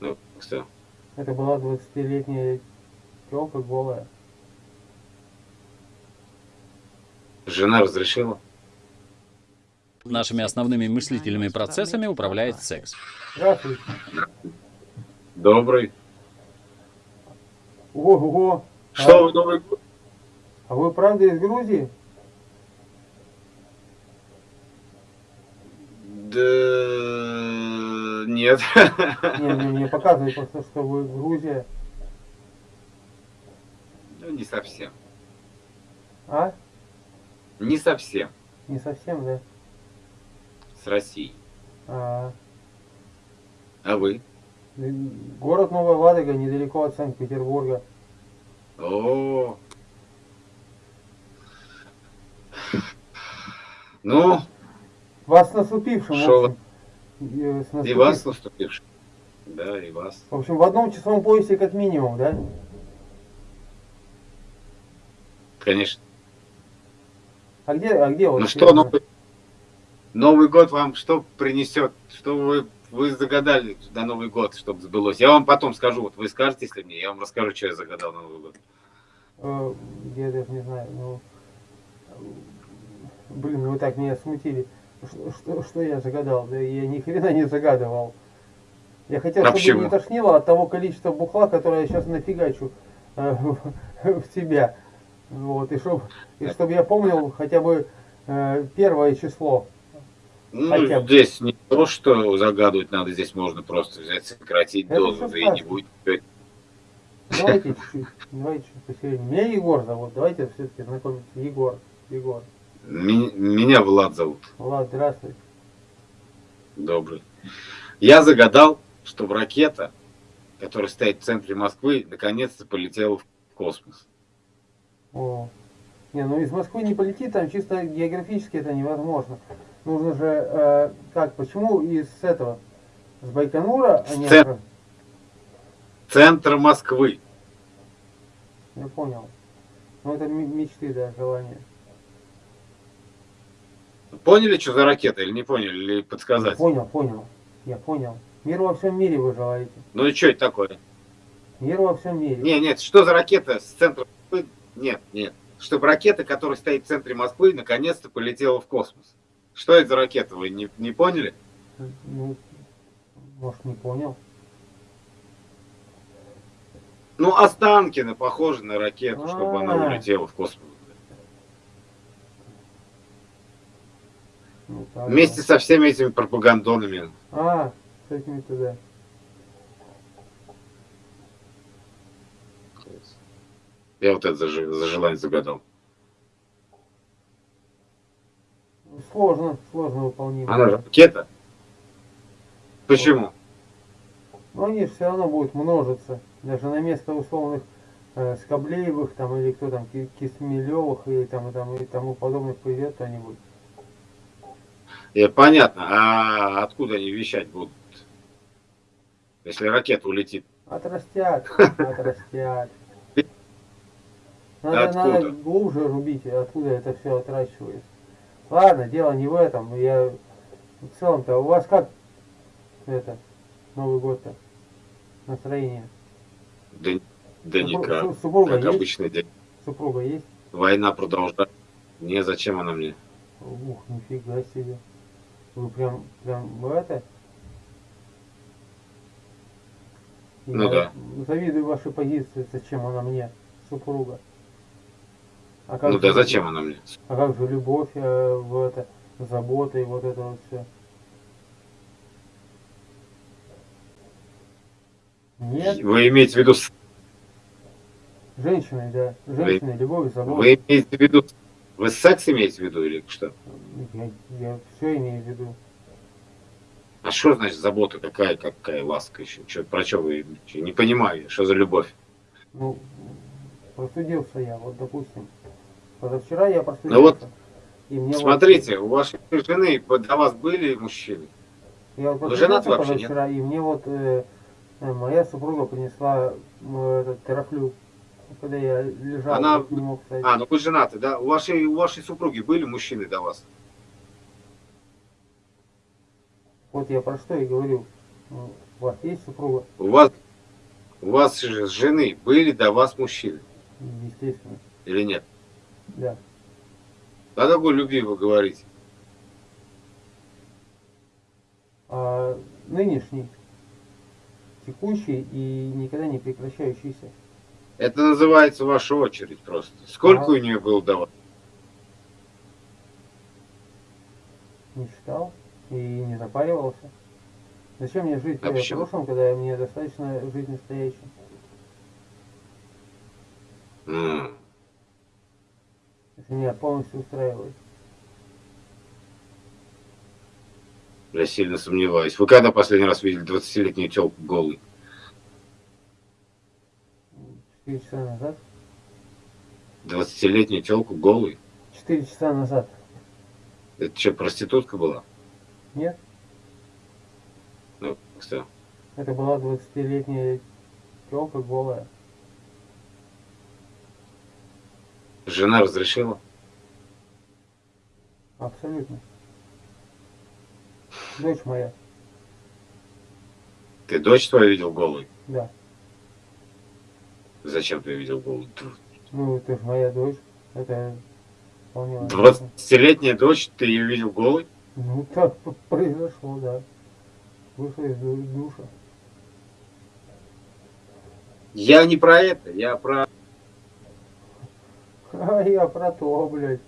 Ну, что? Это была 20-летняя телка голая. Жена разрешила? Нашими основными мыслительными процессами управляет секс. Здравствуйте. Добрый. Ого! Что А, вы Новый год? а вы правда из Грузии? Да... Нет. Не, не, мне показывает просто, что вы Грузия. Ну, не совсем. А? Не совсем. Не совсем, да? С Россией. А, А вы? город Новая Ладога, недалеко от Санкт-Петербурга. О. Ну, Вас наступившим, в С и вас наступившим. Да, и вас. В общем, в одном часовом поясе как минимум, да? Конечно. А где, а где вот? Ну что, Новый, Новый год вам что принесет? Что вы, вы загадали на Новый год, чтобы сбылось? Я вам потом скажу. Вот вы скажете, если мне, я вам расскажу, что я загадал на Новый год. Э, я даже не знаю, ну... Блин, вы так меня смутили. Что, что, что я загадал? Да я ни хрена не загадывал. Я хотел, А чтобы почему? не тошнило от того количества бухла, которое я сейчас нафигачу э, в, в тебя. Вот, и чтобы и чтоб я помнил хотя бы э, первое число. Ну, Хотя бы. здесь не то, что загадывать надо, здесь можно просто взять, сократить Это дозу, да и не будет. Давайте чуть-чуть, давайте чуть посередине. Меня Егор зовут, давайте все-таки знакомиться. Егор, Егор. Меня Влад зовут. Влад, здравствуй. Добрый. Я загадал, чтобы ракета, которая стоит в центре Москвы, наконец-то полетела в космос. О. Не, ну из Москвы не полетит, там чисто географически это невозможно. Нужно же, э, как, почему из этого, с Байконура, а не... С цен- Центр Москвы. Я понял. Ну это мечты, да, желания. Поняли, что за ракета, или не поняли, или подсказать? Понял, понял. Я понял. Мир во всем мире вы желаете. Ну и что это такое? Мир во всем мире. Не, нет, что за ракета с центра Москвы? Нет, нет. Чтобы ракета, которая стоит в центре Москвы, наконец-то полетела в космос. Что это за ракета, вы не, не поняли? Ну, может, не понял. Ну, Останкино похоже на ракету, чтобы она А. улетела в космос. Ну, так, Вместе со всеми этими пропагандонами. А, с этими туда. Я вот это за, же- за желание загадал. Сложно, сложно выполнимо. Она же ракета. Почему? Но они же все равно будут множиться. Даже на место условных э, Скоблеевых там или кто там, Ки- Кисмелевых и там, и там и тому подобных придет кто-нибудь. Э, понятно. А откуда они вещать будут? Если ракета улетит. Отрастят, отрастят. Надо, Откуда? надо глубже рубить, откуда это все отращивается. Ладно, дело не в этом. Я в целом-то у вас как это Новый год-то настроение? Да, да Супру- никак. су- Супруга Как есть? обычный день. Супруга есть? Война продолжается. Не, зачем она мне? Ух, нифига себе. Вы прям, прям в это? Ну да. Завидую вашей позиции, зачем она мне, супруга. А как Ну же да, зачем она мне? А как же любовь, э, в это, забота и вот это вот все? Нет, Вы имеете в виду, женщины, да. Женщины, любовь, забота. вы имеете в виду, вы секс имеете в виду или что? Я, я все имею в виду. А что значит забота? Какая, какая ласка еще? Чё, про что вы чё, не понимаю, что за любовь? Ну, простудился я, вот допустим. Позавчера я простудился. Ну вот, и мне вот- Смотрите, у вашей жены до вас были мужчины? я вот вы женаты вообще, нет? и мне вот э, э, моя супруга принесла э, этот терафлю. Когда я лежал, Она- не мог встать. А, ну вы женаты, да? У вашей, у вашей супруги были мужчины до вас? Вот я про что и говорю. Ну, У вас есть супруга? У вас, у вас же жены были до вас мужчины Естественно, или нет? да. О какой любви вы говорите? А нынешний, текущий и никогда не прекращающийся. Это называется ваша очередь просто. Сколько Ага. у нее было до вас? Не считал и не запаривался. Зачем мне жить А э, почему? прошлым, когда мне достаточно жить настоящим? М, Это меня полностью устраивает. Я сильно сомневаюсь. Вы когда последний раз видели 20-летнюю телку голой? Четыре часа назад. 20-летнюю телку голой? Четыре часа назад. Это что, проститутка была? Нет? Ну, что? Это была 20-летняя телка голая. Жена разрешила? Абсолютно. Дочь моя, Ты дочь твою видел голой? да. Зачем ты видел голой? Ну, это же моя дочь. Это вполне возможно. 20-летняя дочь, ты ее видел голой? Ну, так произошло, да. Вышла из ду- душа. Я не про это, я про... А я про то, блядь.